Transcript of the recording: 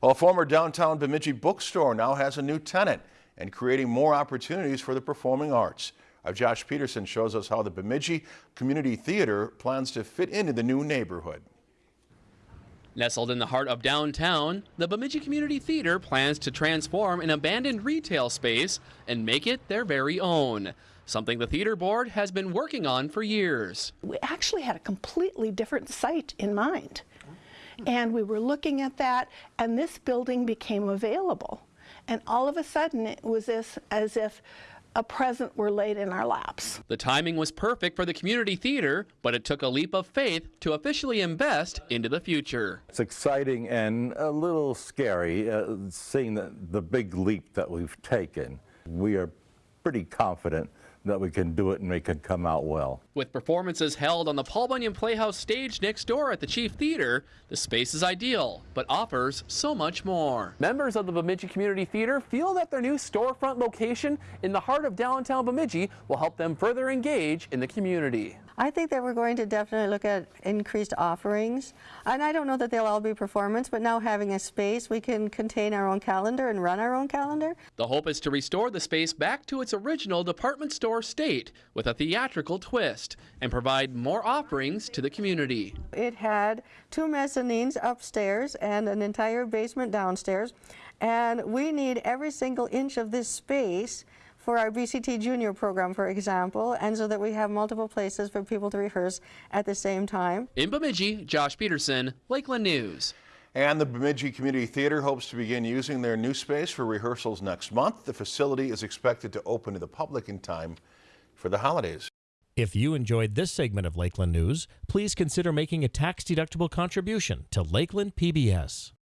Well, a former downtown Bemidji bookstore now has a new tenant and creating more opportunities for the performing arts. Our Josh Peterson shows us how the Bemidji Community Theater plans to fit into the new neighborhood. Nestled in the heart of downtown, the Bemidji Community Theater plans to transform an abandoned retail space and make it their very own. Something the theater board has been working on for years. We actually had a completely different site in mind. And we were looking at that, and this building became available. And all of a sudden, it was this, as if a present were laid in our laps. The timing was perfect for the community theater, but it took a leap of faith to officially invest into the future. It's exciting and a little scary uh, seeing the, the big leap that we've taken. We are pretty confident that we can do it and we can come out well. With performances held on the Paul Bunyan Playhouse stage next door at the Chief Theater, the space is ideal, but offers so much more. Members of the Bemidji Community Theater feel that their new storefront location in the heart of downtown Bemidji will help them further engage in the community. I think that we're going to definitely look at increased offerings. And I don't know that they'll all be performance, but now having a space, we can contain our own calendar and run our own calendar. The hope is to restore the space back to its original department store state with a theatrical twist and provide more offerings to the community. It had two mezzanines upstairs and an entire basement downstairs. And we need every single inch of this space for our BCT Junior program, for example, and so that we have multiple places for people to rehearse at the same time. In Bemidji, Josh Peterson, Lakeland News. And the Bemidji Community Theater hopes to begin using their new space for rehearsals next month. The facility is expected to open to the public in time for the holidays. If you enjoyed this segment of Lakeland News, please consider making a tax-deductible contribution to Lakeland PBS.